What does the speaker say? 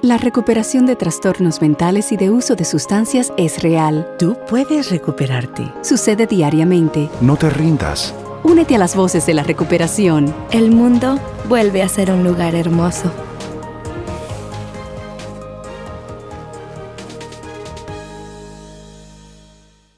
La recuperación de trastornos mentales y de uso de sustancias es real. Tú puedes recuperarte. Sucede diariamente. No te rindas. Únete a las voces de la recuperación. El mundo vuelve a ser un lugar hermoso